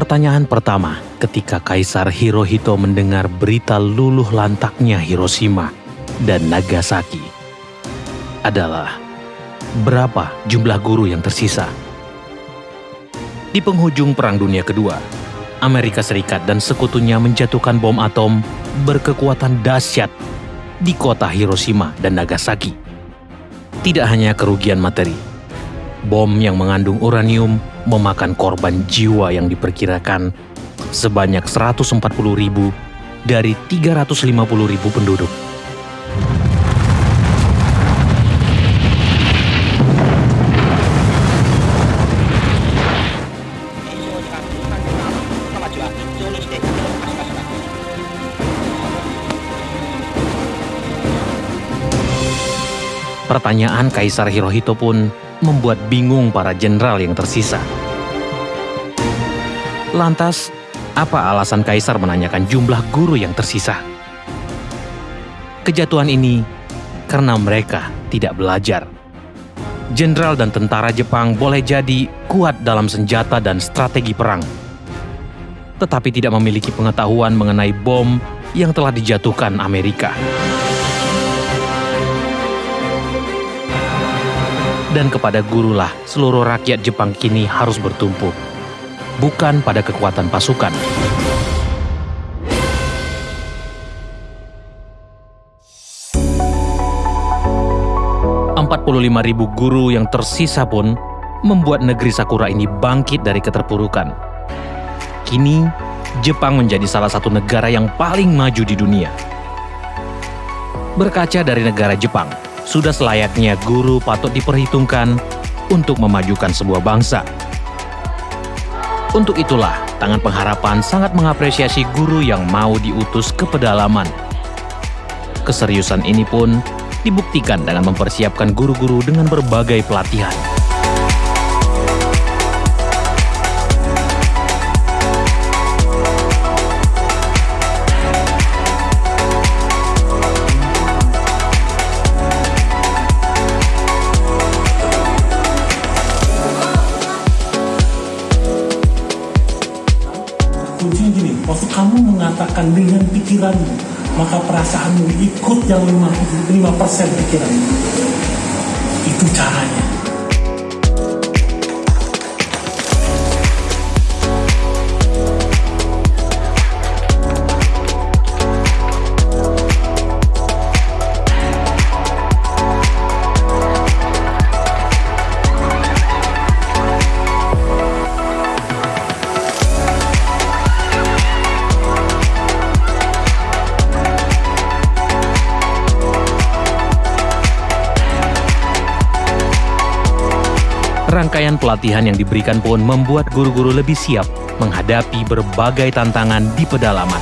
Pertanyaan pertama ketika Kaisar Hirohito mendengar berita luluh lantaknya Hiroshima dan Nagasaki adalah berapa jumlah guru yang tersisa? Di penghujung Perang Dunia Kedua, Amerika Serikat dan sekutunya menjatuhkan bom atom berkekuatan dahsyat di kota Hiroshima dan Nagasaki. Tidak hanya kerugian materi, bom yang mengandung uranium memakan korban jiwa yang diperkirakan sebanyak 140 ribu dari 350 ribu penduduk. Pertanyaan Kaisar Hirohito pun membuat bingung para jenderal yang tersisa. Lantas, apa alasan Kaisar menanyakan jumlah guru yang tersisa? Kejatuhan ini karena mereka tidak belajar. Jenderal dan tentara Jepang boleh jadi kuat dalam senjata dan strategi perang, tetapi tidak memiliki pengetahuan mengenai bom yang telah dijatuhkan Amerika. Dan kepada gurulah seluruh rakyat Jepang kini harus bertumpu, bukan pada kekuatan pasukan. ribu guru yang tersisa pun membuat negeri Sakura ini bangkit dari keterpurukan. Kini, Jepang menjadi salah satu negara yang paling maju di dunia. Berkaca dari negara Jepang, sudah selayaknya guru patut diperhitungkan untuk memajukan sebuah bangsa. Untuk itulah, Tangan Pengharapan sangat mengapresiasi guru yang mau diutus ke pedalaman. Keseriusan ini pun dibuktikan dengan mempersiapkan guru-guru dengan berbagai pelatihan. Mengatakan dengan pikiranmu, maka perasaanmu ikut yang 5%, 5 pikiranmu. Itu caranya. Rangkaian pelatihan yang diberikan pun membuat guru-guru lebih siap menghadapi berbagai tantangan di pedalaman.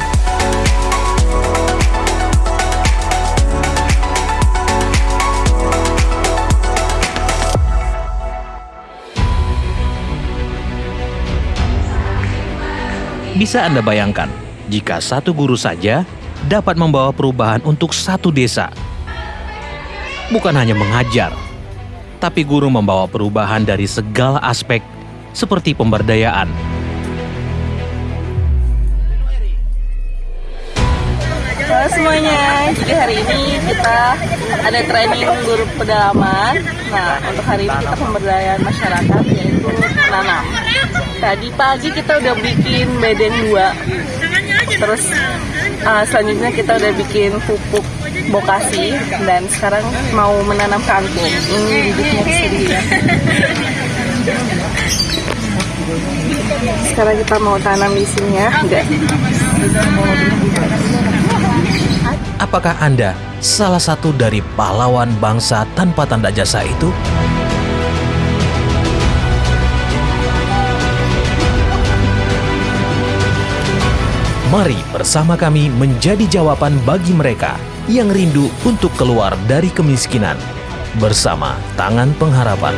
Bisa Anda bayangkan, jika satu guru saja dapat membawa perubahan untuk satu desa. Bukan hanya mengajar, tapi guru membawa perubahan dari segala aspek seperti pemberdayaan. Halo semuanya, jadi hari ini kita ada training guru pedalaman. Nah, untuk hari ini kita pemberdayaan masyarakat yaitu menanam. Tadi pagi kita udah bikin bedeng dua, terus uh, selanjutnya kita udah bikin pupuk bokasi dan sekarang mau menanam kangkung. Ini bibitnya sedih ya. Sekarang kita mau tanam di sini ya, enggak. Apakah Anda salah satu dari pahlawan bangsa tanpa tanda jasa itu? Mari bersama kami menjadi jawaban bagi mereka yang rindu untuk keluar dari kemiskinan bersama Tangan Pengharapan.